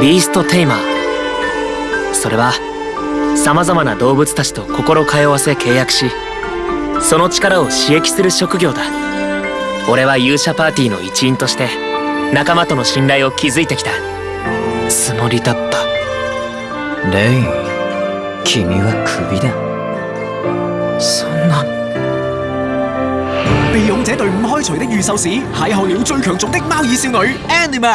ビーストテイマ。ーそれはさまざまな動物たちと心通わせ契約しその力を刺激する職業だ。俺は勇者パーティーの一員として仲間との信頼を築いてきた。つもりだった。レイン君はクビだ。そんな。被勇者隊伍開除的預售史邂逅了最強族的貓耳少女 Anima。